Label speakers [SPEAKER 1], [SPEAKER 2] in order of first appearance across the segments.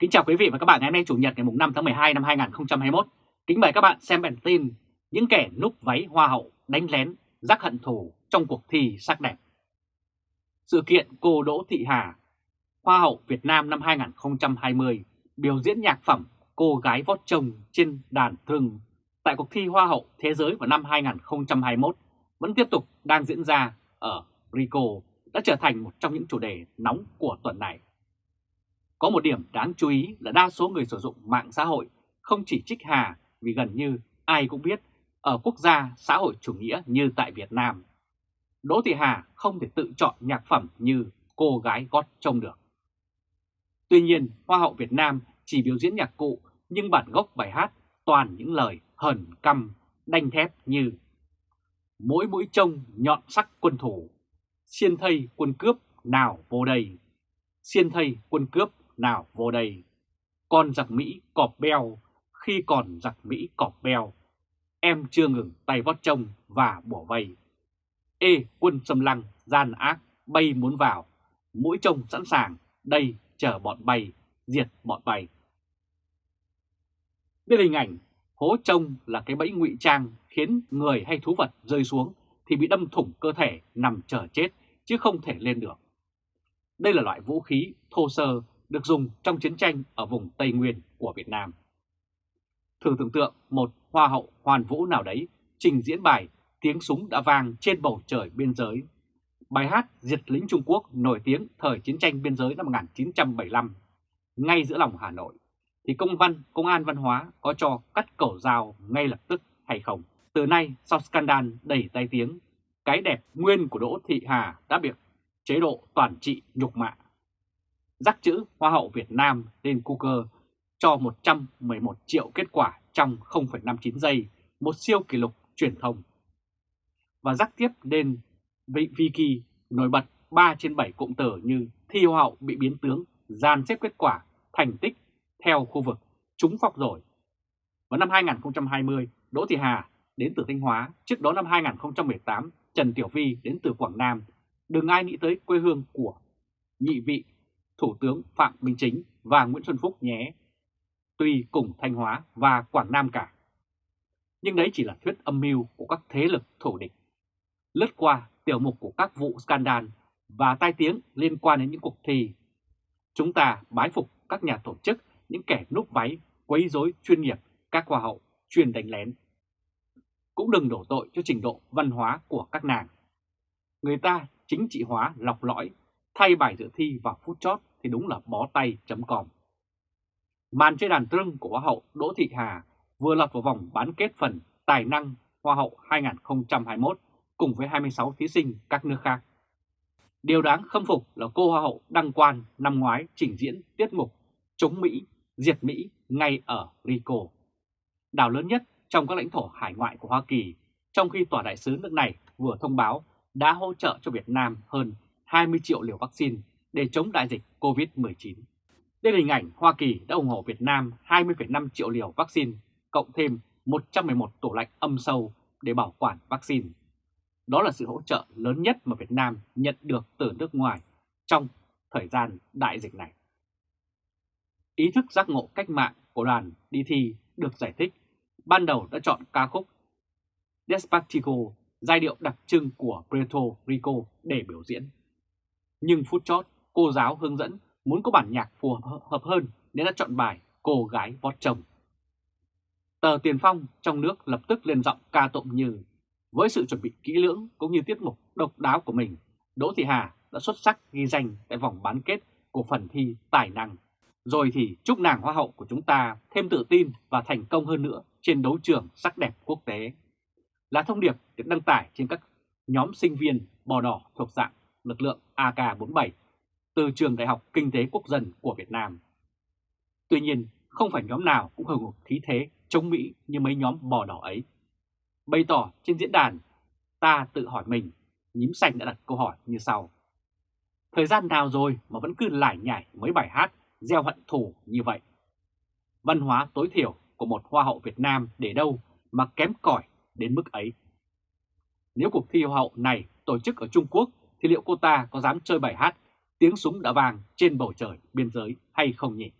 [SPEAKER 1] Kính chào quý vị và các bạn ngày hôm nay Chủ nhật ngày 5 tháng 12 năm 2021. Kính mời các bạn xem bản tin những kẻ núp váy hoa hậu đánh lén rắc hận thù trong cuộc thi sắc đẹp. Sự kiện cô Đỗ Thị Hà, Hoa hậu Việt Nam năm 2020 biểu diễn nhạc phẩm Cô gái vót chồng trên đàn thương tại cuộc thi Hoa hậu Thế giới vào năm 2021 vẫn tiếp tục đang diễn ra ở Rico đã trở thành một trong những chủ đề nóng của tuần này. Có một điểm đáng chú ý là đa số người sử dụng mạng xã hội không chỉ trích Hà vì gần như ai cũng biết ở quốc gia xã hội chủ nghĩa như tại Việt Nam, Đỗ Thị Hà không thể tự chọn nhạc phẩm như cô gái gót trông được. Tuy nhiên, Hoa hậu Việt Nam chỉ biểu diễn nhạc cụ nhưng bản gốc bài hát toàn những lời hờn căm, đanh thép như Mỗi mũi trông nhọn sắc quân thủ, xiên thây quân cướp nào vô đây, xiên thây quân cướp nào vô đây. Con giặc Mỹ cọp beo, khi còn giặc Mỹ cọp beo, em chưa ngừng tay vót trông và bổ vây. Ê quân xâm lăng, gian ác, bay muốn vào, mũi trông sẵn sàng, đây chờ bọn bay, diệt bọn bay. Đây hình ảnh hố trông là cái bẫy ngụy trang khiến người hay thú vật rơi xuống thì bị đâm thủng cơ thể nằm chờ chết chứ không thể lên được. Đây là loại vũ khí thô sơ được dùng trong chiến tranh ở vùng Tây Nguyên của Việt Nam. Thử tưởng tượng một hoa hậu hoàn vũ nào đấy trình diễn bài Tiếng súng đã vang trên bầu trời biên giới. Bài hát Diệt lính Trung Quốc nổi tiếng thời chiến tranh biên giới năm 1975, ngay giữa lòng Hà Nội, thì công văn Công an Văn hóa có cho cắt cầu dao ngay lập tức hay không? Từ nay, sau scandal đẩy tay tiếng, cái đẹp nguyên của Đỗ Thị Hà đã bị chế độ toàn trị nhục mạ rắc chữ Hoa hậu Việt Nam lên Google cho 111 triệu kết quả trong 0,59 giây, một siêu kỷ lục truyền thông. Và rắc tiếp lên Viki nổi bật 3 trên 7 cụm từ như thi Hoa hậu bị biến tướng, gian xếp kết quả, thành tích theo khu vực, trúng phọc rồi. Vào năm 2020, Đỗ Thị Hà đến từ Thanh Hóa, trước đó năm 2018, Trần Tiểu Vi đến từ Quảng Nam. Đừng ai nghĩ tới quê hương của nhị vị Thủ tướng Phạm Minh Chính và Nguyễn Xuân Phúc nhé. Tuy cùng Thanh Hóa và Quảng Nam cả. Nhưng đấy chỉ là thuyết âm mưu của các thế lực thổ địch. Lướt qua tiểu mục của các vụ scandal và tai tiếng liên quan đến những cuộc thi. Chúng ta bái phục các nhà tổ chức, những kẻ núp váy, quấy rối chuyên nghiệp, các hoa hậu chuyên đánh lén. Cũng đừng đổ tội cho trình độ văn hóa của các nàng. Người ta chính trị hóa lọc lõi, thay bài dự thi vào phút chót thì đúng là bó tay chấm còm. Màn chơi đàn trưng của Hoa hậu Đỗ Thị Hà vừa lọt vào vòng bán kết phần Tài năng Hoa hậu 2021 cùng với 26 thí sinh các nước khác. Điều đáng khâm phục là cô Hoa hậu đăng quan năm ngoái trình diễn tiết mục chống Mỹ, diệt Mỹ ngay ở Rico, đảo lớn nhất trong các lãnh thổ hải ngoại của Hoa Kỳ, trong khi tòa đại sứ nước này vừa thông báo đã hỗ trợ cho Việt Nam hơn 20 triệu liều vaccine để chống đại dịch COVID-19. Đây là hình ảnh Hoa Kỳ đã ủng hộ Việt Nam 20,5 triệu liều vaccine, cộng thêm 111 tủ lạnh âm sâu để bảo quản vaccine. Đó là sự hỗ trợ lớn nhất mà Việt Nam nhận được từ nước ngoài trong thời gian đại dịch này. Ý thức giác ngộ cách mạng của đoàn đi thi được giải thích, ban đầu đã chọn ca khúc Despacito, giai điệu đặc trưng của Puerto Rico để biểu diễn. Nhưng phút chót, cô giáo hướng dẫn muốn có bản nhạc phù hợp hơn nên đã chọn bài Cô gái vót chồng. Tờ Tiền Phong trong nước lập tức lên giọng ca tụng như với sự chuẩn bị kỹ lưỡng cũng như tiết mục độc đáo của mình, Đỗ Thị Hà đã xuất sắc ghi danh tại vòng bán kết của phần thi tài năng. Rồi thì chúc nàng hoa hậu của chúng ta thêm tự tin và thành công hơn nữa trên đấu trường sắc đẹp quốc tế. Là thông điệp được đăng tải trên các nhóm sinh viên bò đỏ thuộc dạng lực lượng AK-47 từ Trường Đại học Kinh tế Quốc dân của Việt Nam. Tuy nhiên, không phải nhóm nào cũng hưởng khí thế chống Mỹ như mấy nhóm bò đỏ ấy. Bày tỏ trên diễn đàn, ta tự hỏi mình, nhím xanh đã đặt câu hỏi như sau. Thời gian nào rồi mà vẫn cứ lải nhải mấy bài hát gieo hận thù như vậy? Văn hóa tối thiểu của một hoa hậu Việt Nam để đâu mà kém cỏi đến mức ấy? Nếu cuộc thi hoa hậu này tổ chức ở Trung Quốc thì liệu cô ta có dám chơi bài hát tiếng súng đã vang trên bầu trời biên giới hay không nhỉ?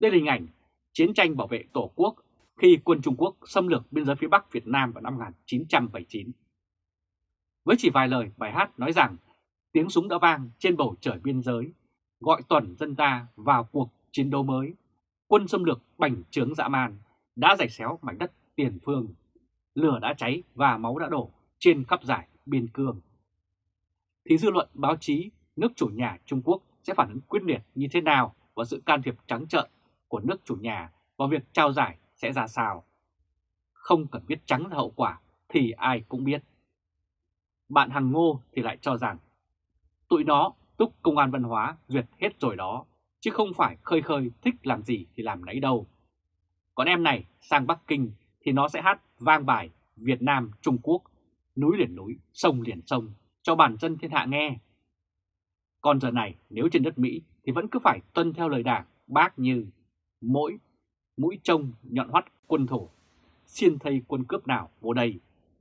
[SPEAKER 1] Đây là hình ảnh chiến tranh bảo vệ Tổ quốc khi quân Trung Quốc xâm lược biên giới phía Bắc Việt Nam vào năm 1979. Với chỉ vài lời bài hát nói rằng tiếng súng đã vang trên bầu trời biên giới, gọi toàn dân ta vào cuộc chiến đấu mới, quân xâm lược bành trướng dã man đã giày xéo mảnh đất tiền phương, lửa đã cháy và máu đã đổ trên khắp giải biên cương. Thì dư luận báo chí nước chủ nhà Trung Quốc sẽ phản ứng quyết liệt như thế nào và sự can thiệp trắng trợn của nước chủ nhà vào việc trao giải sẽ ra sao. Không cần biết trắng là hậu quả thì ai cũng biết. Bạn Hằng Ngô thì lại cho rằng tụi nó túc công an văn hóa duyệt hết rồi đó, chứ không phải khơi khơi thích làm gì thì làm nấy đâu. Còn em này sang Bắc Kinh thì nó sẽ hát vang bài Việt Nam Trung Quốc, núi liền núi, sông liền sông cho bản dân thiên hạ nghe. Còn giờ này nếu trên đất Mỹ thì vẫn cứ phải tuân theo lời đảng bác như mỗi mũi trông nhọn hoắt quân thổ, xiên thây quân cướp nào vô đây,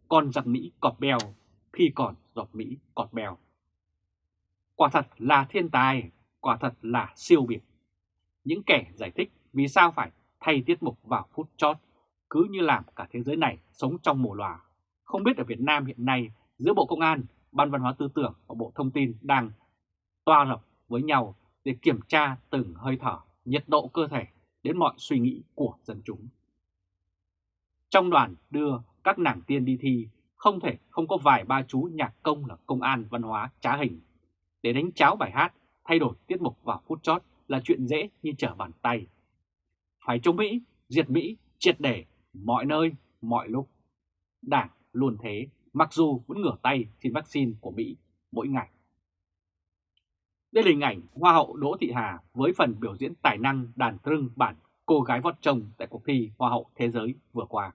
[SPEAKER 1] còn giặc Mỹ cọp bèo khi còn giọt Mỹ cọt bèo. Quả thật là thiên tài, quả thật là siêu biệt. Những kẻ giải thích vì sao phải thay tiết mục vào phút chót, cứ như làm cả thế giới này sống trong mùa lòa. Không biết ở Việt Nam hiện nay giữa Bộ Công an, Ban Văn hóa Tư tưởng và Bộ Thông tin đang toa lập với nhau để kiểm tra từng hơi thở, nhiệt độ cơ thể đến mọi suy nghĩ của dân chúng. Trong đoàn đưa các nàng tiên đi thi, không thể không có vài ba chú nhạc công là công an văn hóa trá hình. Để đánh cháo bài hát, thay đổi tiết mục vào phút chót là chuyện dễ như trở bàn tay. Phải chống Mỹ, diệt Mỹ, triệt để, mọi nơi, mọi lúc. Đảng luôn thế, mặc dù vẫn ngửa tay xin vaccine của Mỹ mỗi ngày. Đây là hình ảnh Hoa hậu Đỗ Thị Hà với phần biểu diễn tài năng đàn trưng bản cô gái vót chồng tại cuộc thi Hoa hậu Thế giới vừa qua.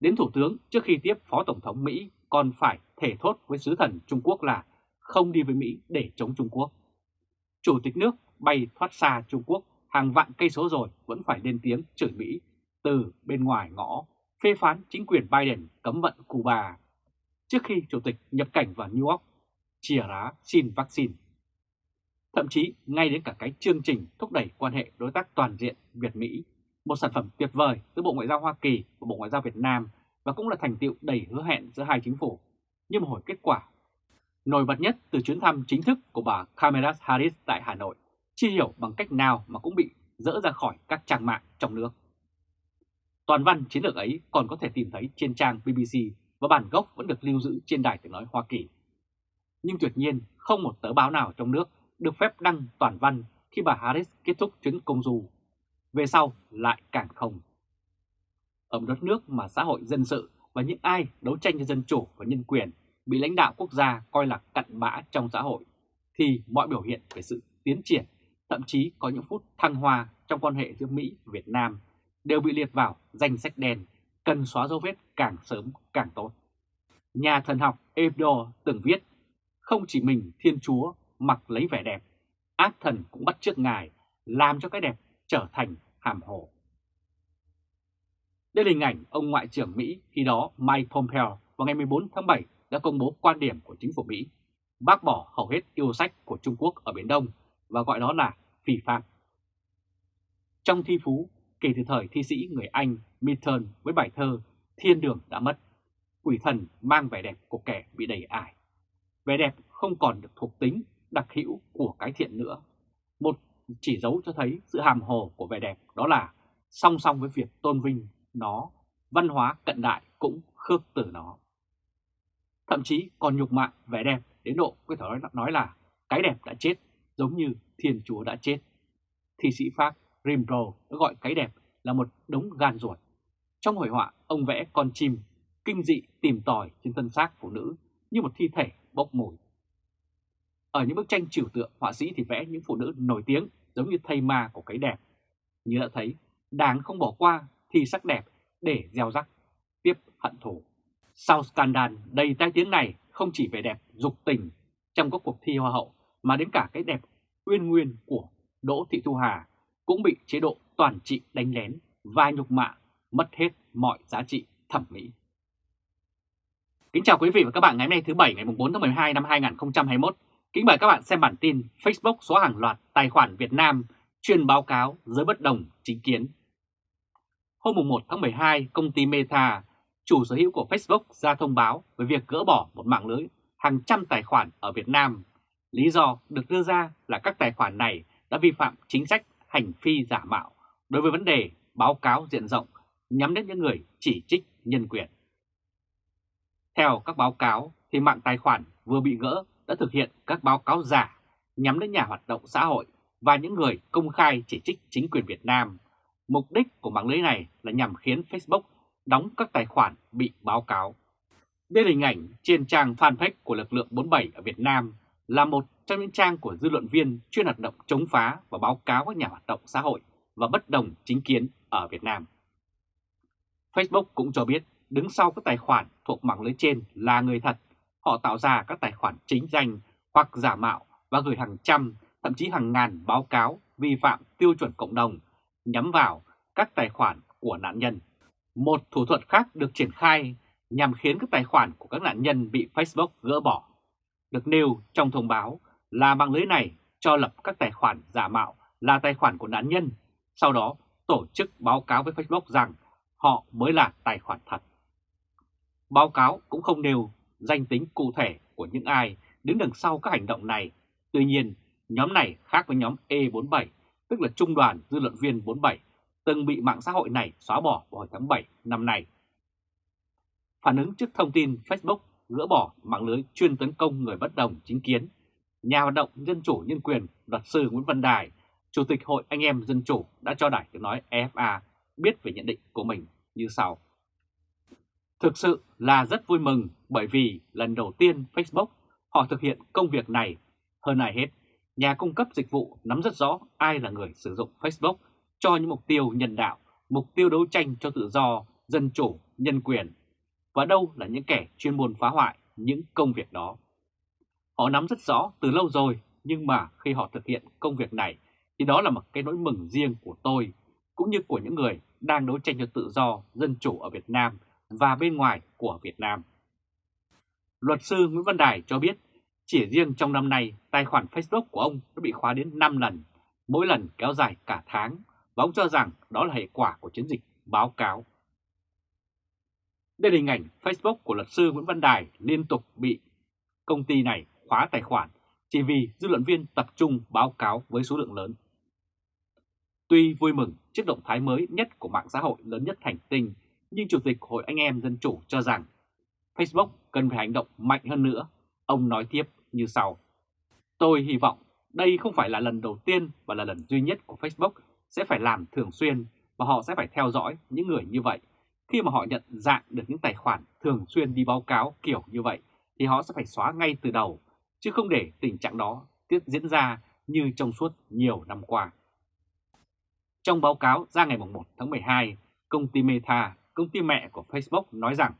[SPEAKER 1] Đến Thủ tướng trước khi tiếp Phó Tổng thống Mỹ còn phải thể thốt với sứ thần Trung Quốc là không đi với Mỹ để chống Trung Quốc. Chủ tịch nước bay thoát xa Trung Quốc hàng vạn cây số rồi vẫn phải lên tiếng chửi Mỹ từ bên ngoài ngõ, phê phán chính quyền Biden cấm vận Cuba. Trước khi Chủ tịch nhập cảnh vào New York chìa rá xin vaccine. Thậm chí ngay đến cả cái chương trình thúc đẩy quan hệ đối tác toàn diện Việt-Mỹ, một sản phẩm tuyệt vời từ Bộ Ngoại giao Hoa Kỳ và Bộ Ngoại giao Việt Nam và cũng là thành tiệu đầy hứa hẹn giữa hai chính phủ, nhưng mà hồi kết quả. Nổi bật nhất từ chuyến thăm chính thức của bà Kamala Harris tại Hà Nội, chi hiểu bằng cách nào mà cũng bị dỡ ra khỏi các trang mạng trong nước. Toàn văn chiến lược ấy còn có thể tìm thấy trên trang BBC và bản gốc vẫn được lưu giữ trên đài tiếng nói Hoa Kỳ nhưng tuyệt nhiên không một tờ báo nào trong nước được phép đăng toàn văn khi bà Harris kết thúc chuyến công du. Về sau lại càng không. Ở một đất nước mà xã hội dân sự và những ai đấu tranh cho dân chủ và nhân quyền bị lãnh đạo quốc gia coi là cặn bã trong xã hội, thì mọi biểu hiện về sự tiến triển, thậm chí có những phút thăng hoa trong quan hệ giữa Mỹ và Việt Nam đều bị liệt vào danh sách đen, cần xóa dấu vết càng sớm càng tốt. Nhà thần học Ebdo từng viết không chỉ mình Thiên Chúa mặc lấy vẻ đẹp, ác thần cũng bắt chước Ngài làm cho cái đẹp trở thành hàm hồ. Đây là hình ảnh ông Ngoại trưởng Mỹ khi đó Mike Pompeo vào ngày 14 tháng 7 đã công bố quan điểm của chính phủ Mỹ bác bỏ hầu hết yêu sách của Trung Quốc ở Biển Đông và gọi đó là phi phạm. Trong thi phú, kể từ thời thi sĩ người Anh Milton với bài thơ Thiên đường đã mất, quỷ thần mang vẻ đẹp của kẻ bị đầy ải vẻ đẹp không còn được thuộc tính đặc hữu của cái thiện nữa. Một chỉ dấu cho thấy sự hàm hồ của vẻ đẹp đó là song song với việc tôn vinh nó, văn hóa cận đại cũng khước từ nó. Thậm chí còn nhục mạ vẻ đẹp đến độ có thể nói là cái đẹp đã chết giống như Thiên Chúa đã chết. Thi sĩ Pháp Rimbaud đã gọi cái đẹp là một đống gan ruột. Trong hội họa, ông vẽ con chim kinh dị tìm tòi trên thân xác phụ nữ như một thi thể bốc mùi. Ở những bức tranh trừu tượng, họa sĩ thì vẽ những phụ nữ nổi tiếng giống như thây ma của cái đẹp. Như đã thấy, đáng không bỏ qua thi sắc đẹp để gieo rắc, tiếp hận thù. Sau scandal đầy tai tiếng này không chỉ về đẹp dục tình trong các cuộc thi hoa hậu mà đến cả cái đẹp uyên nguyên của Đỗ Thị Thu Hà cũng bị chế độ toàn trị đánh lén và nhục mạ mất hết mọi giá trị thẩm mỹ. Kính chào quý vị và các bạn ngày hôm nay thứ Bảy ngày 4 tháng 12 năm 2021. Kính mời các bạn xem bản tin Facebook xóa hàng loạt tài khoản Việt Nam chuyên báo cáo giới bất đồng chính kiến. Hôm 1 tháng 12, công ty Meta, chủ sở hữu của Facebook ra thông báo về việc gỡ bỏ một mạng lưới hàng trăm tài khoản ở Việt Nam. Lý do được đưa ra là các tài khoản này đã vi phạm chính sách hành phi giả mạo đối với vấn đề báo cáo diện rộng nhắm đến những người chỉ trích nhân quyền. Theo các báo cáo, thì mạng tài khoản vừa bị gỡ đã thực hiện các báo cáo giả nhắm đến nhà hoạt động xã hội và những người công khai chỉ trích chính quyền Việt Nam. Mục đích của mạng lưới này là nhằm khiến Facebook đóng các tài khoản bị báo cáo. Đây là hình ảnh trên trang fanpage của lực lượng 47 ở Việt Nam là một trong những trang của dư luận viên chuyên hoạt động chống phá và báo cáo các nhà hoạt động xã hội và bất đồng chính kiến ở Việt Nam. Facebook cũng cho biết đứng sau các tài khoản thuộc mạng lưới trên là người thật. Họ tạo ra các tài khoản chính danh hoặc giả mạo và gửi hàng trăm, thậm chí hàng ngàn báo cáo vi phạm tiêu chuẩn cộng đồng nhắm vào các tài khoản của nạn nhân. Một thủ thuật khác được triển khai nhằm khiến các tài khoản của các nạn nhân bị Facebook gỡ bỏ. Được nêu trong thông báo là mạng lưới này cho lập các tài khoản giả mạo là tài khoản của nạn nhân, sau đó tổ chức báo cáo với Facebook rằng họ mới là tài khoản thật. Báo cáo cũng không nêu danh tính cụ thể của những ai đứng đằng sau các hành động này. Tuy nhiên, nhóm này khác với nhóm E47, tức là Trung đoàn Dư luận viên 47, từng bị mạng xã hội này xóa bỏ vào hồi tháng 7 năm nay. Phản ứng trước thông tin Facebook gỡ bỏ mạng lưới chuyên tấn công người bất đồng chính kiến, nhà hoạt động dân chủ nhân quyền luật sư Nguyễn Văn Đài, Chủ tịch Hội Anh em Dân Chủ đã cho Đài tiếng nói EFA biết về nhận định của mình như sau. Thực sự là rất vui mừng bởi vì lần đầu tiên Facebook họ thực hiện công việc này. Hơn ai hết, nhà cung cấp dịch vụ nắm rất rõ ai là người sử dụng Facebook cho những mục tiêu nhân đạo, mục tiêu đấu tranh cho tự do, dân chủ, nhân quyền và đâu là những kẻ chuyên môn phá hoại những công việc đó. Họ nắm rất rõ từ lâu rồi nhưng mà khi họ thực hiện công việc này thì đó là một cái nỗi mừng riêng của tôi cũng như của những người đang đấu tranh cho tự do, dân chủ ở Việt Nam và bên ngoài của Việt Nam. Luật sư Nguyễn Văn Đài cho biết, chỉ riêng trong năm nay, tài khoản Facebook của ông đã bị khóa đến 5 lần, mỗi lần kéo dài cả tháng, và ông cho rằng đó là hệ quả của chiến dịch báo cáo. Đây là hình ảnh Facebook của luật sư Nguyễn Văn Đài liên tục bị công ty này khóa tài khoản chỉ vì dư luận viên tập trung báo cáo với số lượng lớn. Tuy vui mừng trước động thái mới nhất của mạng xã hội lớn nhất hành tinh, nhưng Chủ tịch Hội Anh em Dân Chủ cho rằng Facebook cần phải hành động mạnh hơn nữa. Ông nói tiếp như sau. Tôi hy vọng đây không phải là lần đầu tiên và là lần duy nhất của Facebook sẽ phải làm thường xuyên và họ sẽ phải theo dõi những người như vậy. Khi mà họ nhận dạng được những tài khoản thường xuyên đi báo cáo kiểu như vậy thì họ sẽ phải xóa ngay từ đầu, chứ không để tình trạng đó tiếp diễn ra như trong suốt nhiều năm qua. Trong báo cáo ra ngày 1 tháng 12, công ty Meta, công ty mẹ của Facebook nói rằng,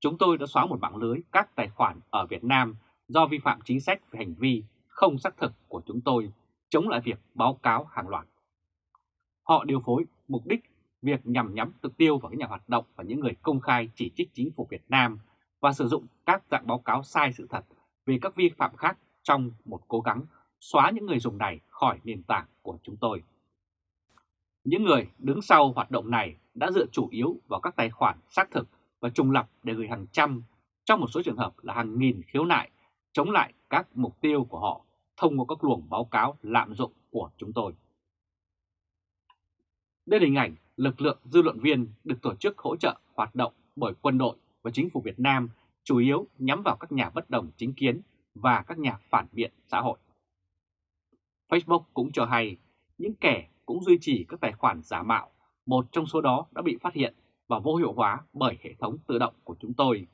[SPEAKER 1] Chúng tôi đã xóa một mạng lưới các tài khoản ở Việt Nam do vi phạm chính sách về hành vi không xác thực của chúng tôi chống lại việc báo cáo hàng loạt. Họ điều phối mục đích việc nhằm nhắm mục tiêu vào các nhà hoạt động và những người công khai chỉ trích chính phủ Việt Nam và sử dụng các dạng báo cáo sai sự thật về các vi phạm khác trong một cố gắng xóa những người dùng này khỏi nền tảng của chúng tôi. Những người đứng sau hoạt động này đã dựa chủ yếu vào các tài khoản xác thực và trùng lập để gửi hàng trăm, trong một số trường hợp là hàng nghìn khiếu nại chống lại các mục tiêu của họ thông qua các luồng báo cáo lạm dụng của chúng tôi. Đây là hình ảnh lực lượng dư luận viên được tổ chức hỗ trợ hoạt động bởi quân đội và chính phủ Việt Nam chủ yếu nhắm vào các nhà bất đồng chính kiến và các nhà phản biện xã hội. Facebook cũng cho hay những kẻ cũng duy trì các tài khoản giả mạo, một trong số đó đã bị phát hiện và vô hiệu hóa bởi hệ thống tự động của chúng tôi,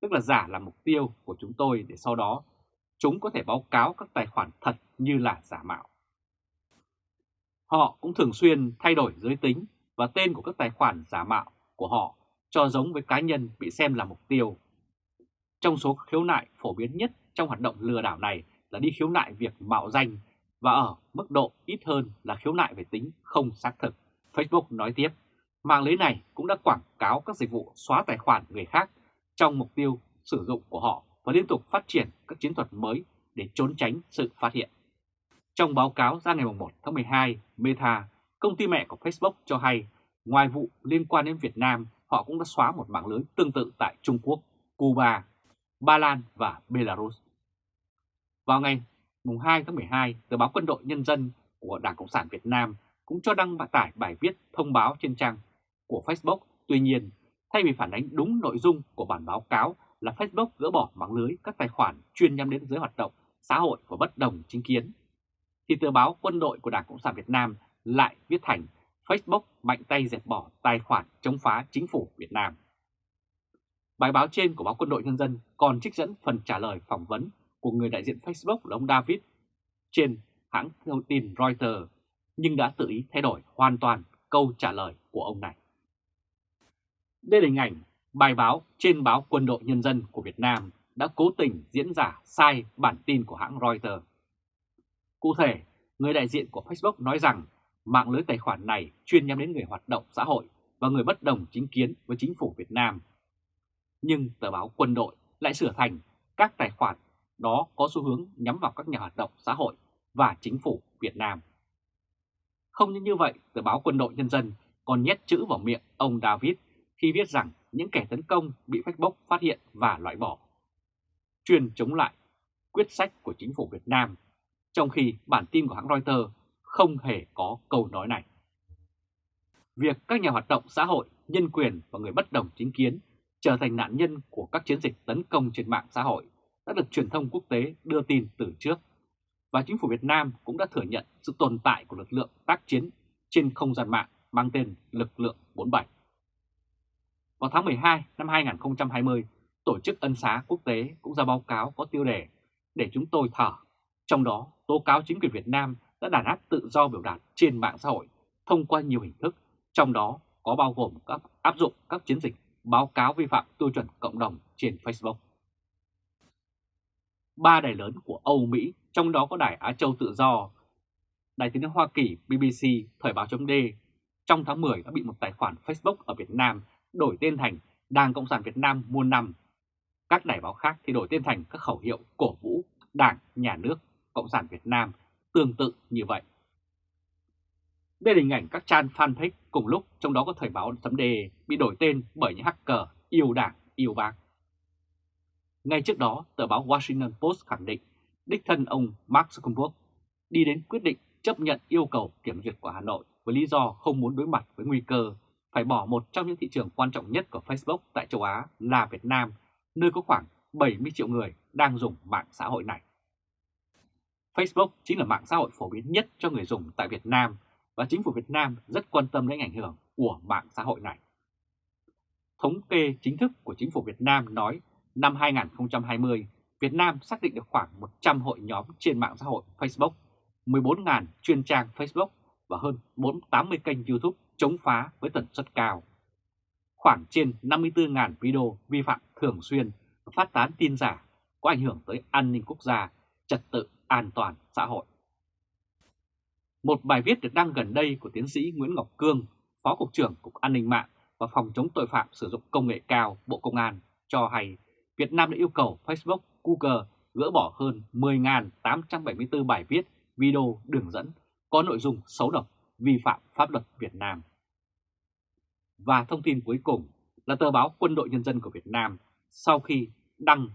[SPEAKER 1] tức là giả là mục tiêu của chúng tôi để sau đó chúng có thể báo cáo các tài khoản thật như là giả mạo. Họ cũng thường xuyên thay đổi giới tính và tên của các tài khoản giả mạo của họ cho giống với cá nhân bị xem là mục tiêu. Trong số khiếu nại phổ biến nhất trong hoạt động lừa đảo này là đi khiếu nại việc mạo danh và ở mức độ ít hơn là khiếu nại về tính không xác thực. Facebook nói tiếp, mạng lưới này cũng đã quảng cáo các dịch vụ xóa tài khoản người khác trong mục tiêu sử dụng của họ và liên tục phát triển các chiến thuật mới để trốn tránh sự phát hiện. Trong báo cáo ra ngày 1 tháng 12, Meta, công ty mẹ của Facebook cho hay, ngoài vụ liên quan đến Việt Nam, họ cũng đã xóa một mạng lưới tương tự tại Trung Quốc, Cuba, Ba Lan và Belarus. Vào ngày 2 tháng 12, tờ báo Quân đội Nhân dân của Đảng Cộng sản Việt Nam cũng cho đăng tải bài viết thông báo trên trang của Facebook. Tuy nhiên, thay vì phản ánh đúng nội dung của bản báo cáo là Facebook gỡ bỏ mạng lưới các tài khoản chuyên nhắm đến giới hoạt động xã hội và bất đồng chính kiến, thì tờ báo Quân đội của Đảng Cộng sản Việt Nam lại viết thành Facebook mạnh tay dẹp bỏ tài khoản chống phá chính phủ Việt Nam. Bài báo trên của báo Quân đội Nhân dân còn trích dẫn phần trả lời phỏng vấn của người đại diện Facebook là ông David trên hãng thông tin Reuters, nhưng đã tự ý thay đổi hoàn toàn câu trả lời của ông này. Đây là hình ảnh bài báo trên báo Quân đội Nhân dân của Việt Nam đã cố tình diễn giả sai bản tin của hãng Reuters. Cụ thể, người đại diện của Facebook nói rằng mạng lưới tài khoản này chuyên nhắm đến người hoạt động xã hội và người bất đồng chính kiến với chính phủ Việt Nam. Nhưng tờ báo quân đội lại sửa thành các tài khoản đó có xu hướng nhắm vào các nhà hoạt động xã hội và chính phủ Việt Nam. Không những như vậy, tờ báo quân đội nhân dân còn nhét chữ vào miệng ông David khi viết rằng những kẻ tấn công bị Facebook phát hiện và loại bỏ. Chuyên chống lại quyết sách của chính phủ Việt Nam, trong khi bản tin của hãng Reuters không hề có câu nói này. Việc các nhà hoạt động xã hội, nhân quyền và người bất đồng chính kiến trở thành nạn nhân của các chiến dịch tấn công trên mạng xã hội đã được truyền thông quốc tế đưa tin từ trước, và chính phủ Việt Nam cũng đã thừa nhận sự tồn tại của lực lượng tác chiến trên không gian mạng mang tên Lực lượng 47. Vào tháng 12 năm 2020, Tổ chức Ân xá Quốc tế cũng ra báo cáo có tiêu đề để chúng tôi thở, trong đó tố cáo chính quyền Việt Nam đã đàn áp tự do biểu đạt trên mạng xã hội thông qua nhiều hình thức, trong đó có bao gồm các áp dụng các chiến dịch báo cáo vi phạm tiêu chuẩn cộng đồng trên Facebook. Ba đài lớn của Âu Mỹ, trong đó có đài Á Châu Tự Do, đài tiếng Hoa Kỳ BBC, Thời báo chấm trong tháng 10 đã bị một tài khoản Facebook ở Việt Nam đổi tên thành Đảng Cộng sản Việt Nam muôn năm. Các đài báo khác thì đổi tên thành các khẩu hiệu cổ vũ Đảng, Nhà nước, Cộng sản Việt Nam tương tự như vậy. Đây là hình ảnh các trang fanpage cùng lúc trong đó có Thời báo chấm Đề bị đổi tên bởi những hacker yêu đảng, yêu bác. Ngay trước đó, tờ báo Washington Post khẳng định đích thân ông Mark Zuckerberg đi đến quyết định chấp nhận yêu cầu kiểm duyệt của Hà Nội với lý do không muốn đối mặt với nguy cơ phải bỏ một trong những thị trường quan trọng nhất của Facebook tại châu Á là Việt Nam, nơi có khoảng 70 triệu người đang dùng mạng xã hội này. Facebook chính là mạng xã hội phổ biến nhất cho người dùng tại Việt Nam và chính phủ Việt Nam rất quan tâm đến ảnh hưởng của mạng xã hội này. Thống kê chính thức của chính phủ Việt Nam nói năm 2020, Việt Nam xác định được khoảng 100 hội nhóm trên mạng xã hội Facebook, 14.000 chuyên trang Facebook và hơn 480 kênh YouTube chống phá với tần suất cao. Khoảng trên 54.000 video vi phạm thường xuyên và phát tán tin giả có ảnh hưởng tới an ninh quốc gia, trật tự an toàn xã hội. Một bài viết được đăng gần đây của tiến sĩ Nguyễn Ngọc Cương, Phó Cục trưởng Cục An ninh mạng và Phòng chống tội phạm sử dụng công nghệ cao Bộ Công an cho hay Việt Nam đã yêu cầu Facebook, Google gỡ bỏ hơn 10.874 bài viết, video, đường dẫn có nội dung xấu độc, vi phạm pháp luật Việt Nam. Và thông tin cuối cùng là tờ báo Quân đội Nhân dân của Việt Nam sau khi đăng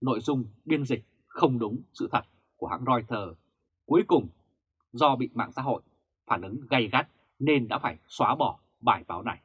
[SPEAKER 1] nội dung biên dịch không đúng sự thật của hãng Reuters, cuối cùng do bị mạng xã hội phản ứng gay gắt nên đã phải xóa bỏ bài báo này.